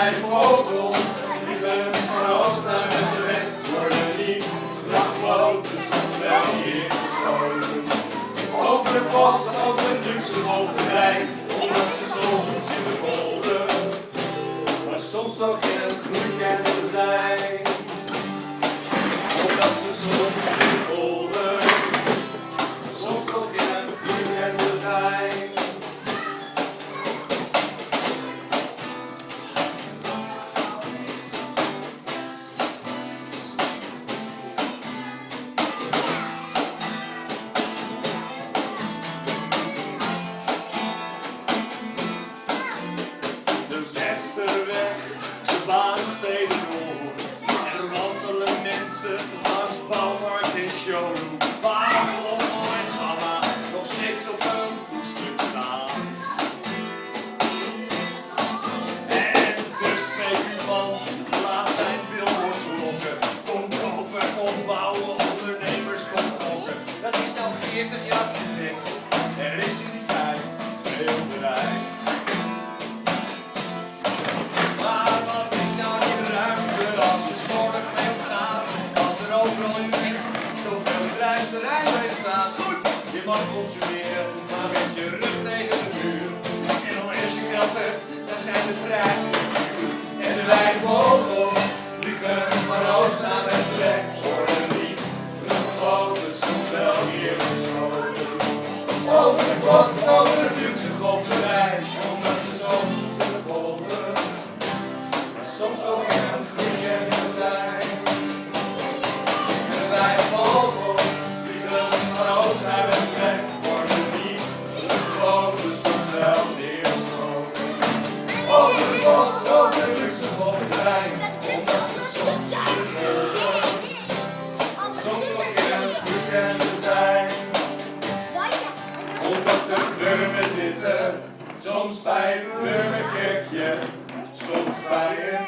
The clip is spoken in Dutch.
Hij vogel. Liepen van oost naar weg worden niet daglopen, soms wel hier. Over de als een luxe bovenwijk. opbouwen, ondernemers. Dat is al 40 jaar niks. Er is in die tijd veel bereikt. Maar wat is nou die ruimte als er zorg veel omgaat? Als er overal in weg zoveel bedrijfterrein mee staat. Goed, je mag consumeren, maar met je rug tegen de muur. En al is je kratten, dan zijn de prijzen. op de kleur zitten. Soms bij een burgerkerkje, soms bij een